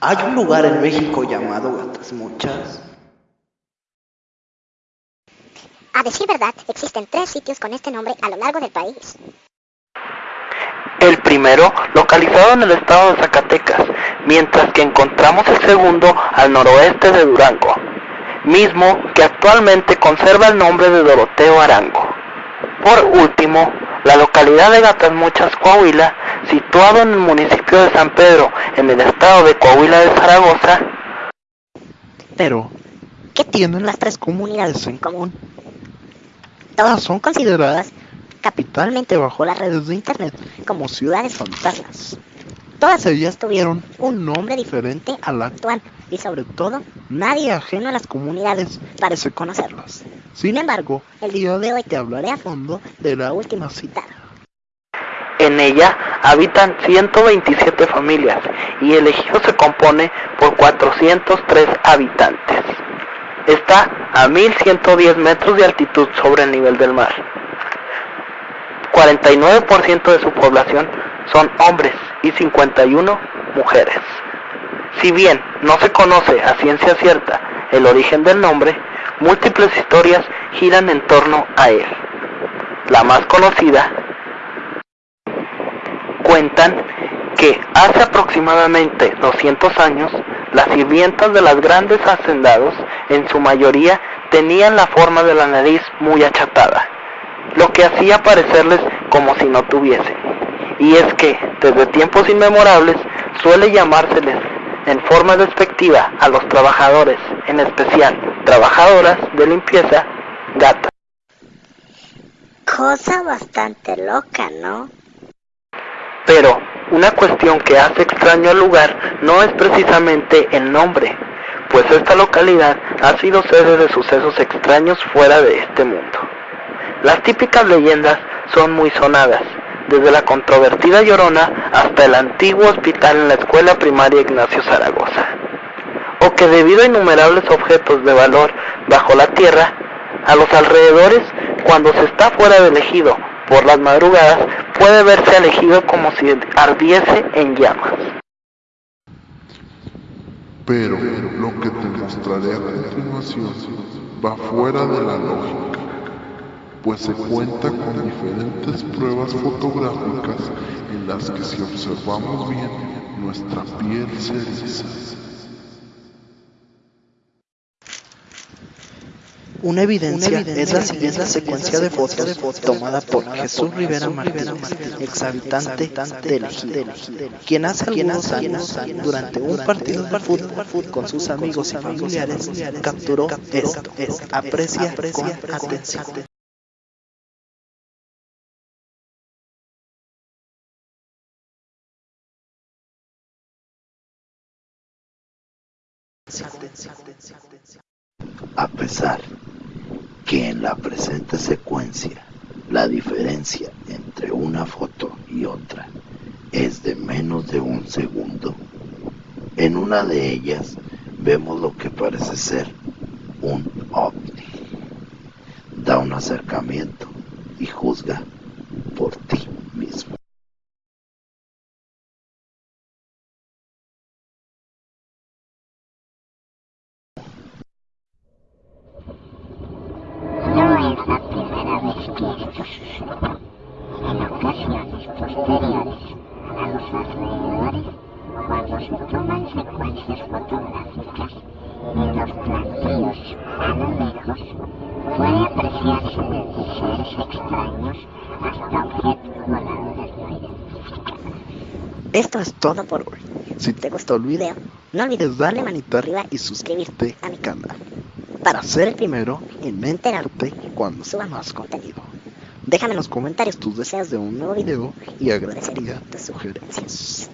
¿Hay un lugar en México llamado Gatas Muchas? A decir verdad, existen tres sitios con este nombre a lo largo del país. El primero localizado en el estado de Zacatecas, mientras que encontramos el segundo al noroeste de Durango, mismo que actualmente conserva el nombre de Doroteo Arango. Por último, la localidad de Gatas Muchas, Coahuila, situado en el municipio de San Pedro, en el estado de Coahuila de Zaragoza. Pero, ¿qué tienen las tres comunidades en común? Todas son consideradas capitalmente bajo las redes de internet como ciudades fantasmas. Todas ellas tuvieron un nombre diferente al actual y sobre todo nadie ajeno a las comunidades parece conocerlos. Sin embargo, el día de hoy te hablaré a fondo de la última citada. En ella habitan 127 familias y el ejido se compone por 403 habitantes. Está a 1110 metros de altitud sobre el nivel del mar. 49% de su población son hombres y 51 mujeres. Si bien no se conoce a ciencia cierta el origen del nombre, múltiples historias giran en torno a él. La más conocida cuentan que hace aproximadamente 200 años las sirvientas de las grandes hacendados en su mayoría tenían la forma de la nariz muy achatada, lo que hacía parecerles como si no tuviesen. Y es que desde tiempos inmemorables suele llamárseles en forma despectiva a los trabajadores, en especial trabajadoras de limpieza, gatas. Cosa bastante loca, ¿no? Pero una cuestión que hace extraño al lugar no es precisamente el nombre, pues esta localidad ha sido sede de sucesos extraños fuera de este mundo. Las típicas leyendas son muy sonadas, desde la controvertida Llorona hasta el antiguo hospital en la escuela primaria Ignacio Zaragoza. O que debido a innumerables objetos de valor bajo la tierra, a los alrededores, cuando se está fuera del ejido por las madrugadas, puede verse al ejido como si ardiese en llamas. Pero lo que te mostraré a continuación va fuera de la lógica, pues se cuenta con diferentes pruebas fotográficas en las que si observamos bien, nuestra piel se eriza. Una evidencia, es, la siguiente secuencia de fotos tomada por Jesús Rivera Martínez, ex habitante del Ejido, quien hace algunos años, durante un partido de fútbol con sus amigos y familiares, capturó esto. Aprecia con atención. A pesar que en la presente secuencia la diferencia entre una foto y otra es de menos de un segundo, en una de ellas vemos lo que parece ser un ovni. Da un acercamiento y juzga por ti mismo. Esto es todo por hoy. Si te gustó el video, no olvides darle manito arriba y suscribirte a mi canal para ser el primero en enterarte cuando suba más contenido. Déjame en los comentarios tus deseos de un nuevo video y agradecería tus sugerencias.